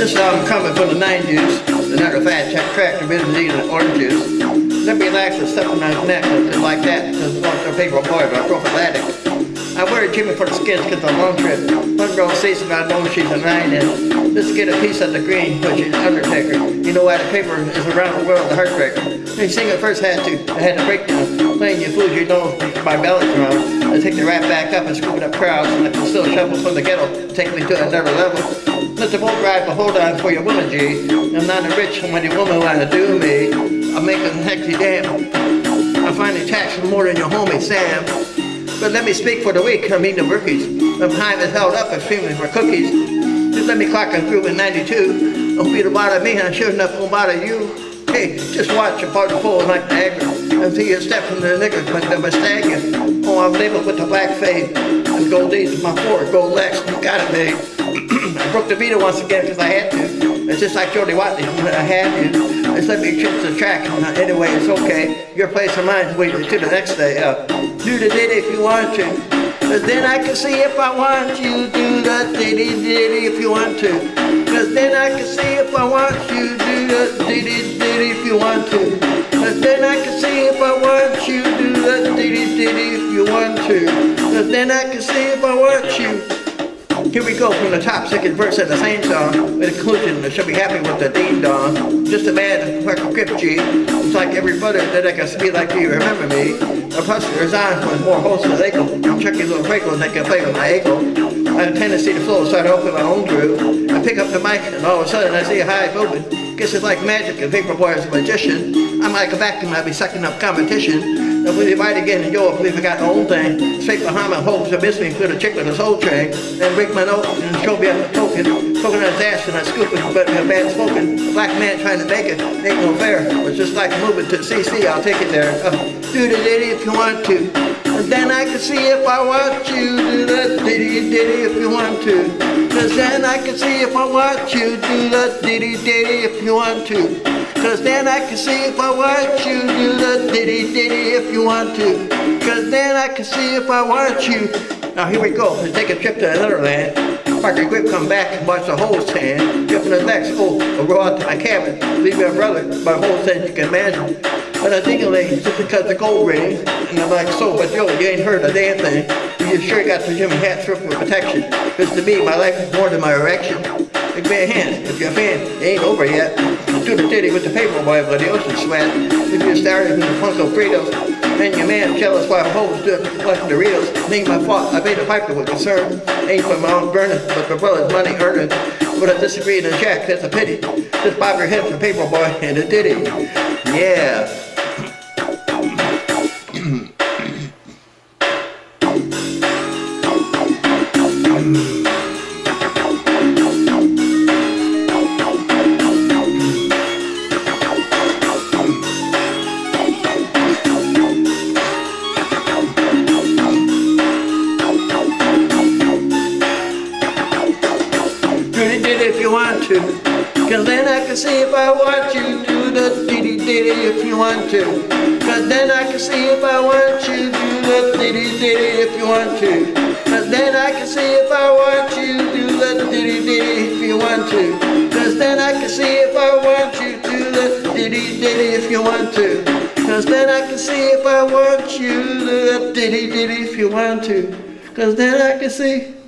this album coming from the 90s, the not crack, the vitamin and orange juice. Let me relax and stuff in my neck like that, because it's a paper boy, but prophylactic. I wear a Jimmy for the skins because a long trip. One girl says and I know she's a nine and just get a piece of the green, but she's Undertaker. You know why the paper is around the world, the heartbreaker. They sing it first had to, I had to break down. Playing your food, you know my belly drum. I take the rap back up and scoop it up crowds and I can still shuffle from the ghetto, take me to another level. Let the boat ride, but hold on for your woman, G. I'm not a rich money woman wanna do me. I'm making hectic damn. I find finding tax more than your homie Sam. But let me speak for the week, I mean the rookies. I'm high as held up and screaming for cookies. Just let me clock on through in 92. Don't be the bother me, I'm sure enough won't bother you. Hey, just watch a party full like Niagara. And see you step from the niggas but they mistake you. Oh, I'm labeled with the black fade. And gold D's my four, gold Lex, you got it made. I broke the beat once again because I had to. It's just like Jody Watley, I had to. It's let me trip the track. Anyway, it's okay. Your place or mine, wait to the next day. Uh, do the ditty if you want to. Cause then I can see if I want you. Do the ditty ditty if you want to. Cause then I can see if I want you. Do the ditty ditty if you want to. Cause then I can see if I want you. Do the ditty ditty if you want to. Cause then I can see if I want you. Here we go from the top second verse of the same song, a conclusion that she'll be happy with the ding dong. Just a man like a G. It's like every brother that I can be like you, remember me. Hustler is on with more hosts they go. I'm checking little freckles and they can play with my ankle. A tendency to flow, so I open my own groove. I pick up the mic and all of a sudden I see a high moving. Guess it's like magic, and Paper Boy is a magician. I'm like a vacuum, I'll be sucking up competition. If we divide again and yo, we forgot the old thing, straight behind my hopes, I miss me, put a chick with a soul train, then break my nose and show me a token, on his ass and I scoop it, but a bad smoking, a black man trying to make it, ain't no fair, it's just like moving to CC, I'll take it there, uh, do the ditty if you want to, and then I can see if I want you, do ditty if you want to, cause then I can see if I want you, do the ditty ditty if you want to. Cause then I can see if I want you. Do the ditty ditty if you want to. Cause then I can see if I want you. Now here we go, let's take a trip to another land. Park your grip, come back and watch the whole stand? Jump in the next, oh, go out to my cabin. Leave my brother, my whole stand you can imagine But I think it just because the gold ring And I'm like, so, but yo, you ain't heard a damn thing You sure got the Jimmy hat strip for protection Cause to me, my life is more than my erection Big bad hand, if you're a fan, ain't over yet Do the titty with the paper boy but the ocean sweat. If you started in the Funko Fritos, and your man jealous while hoes stood collecting the reels. Ain't my fault, I paid a piper with concern. Ain't for my own burning, but my brother's money earning. But I disagree in a jack, that's a pity. Just bob your head for paper boy and a ditty. Yeah mm to. Cause then I can see if I want you do the diddy diddy if you want to. Cause then I can see if I want you do the diddy diddy if you want to. Cause then I can see if I want you do the diddy diddy if you want to. Cause then I can see if I want you do the diddy diddy if you want to. Cause then I can see if I want you do the diddy diddy if you want to. Cause then I can see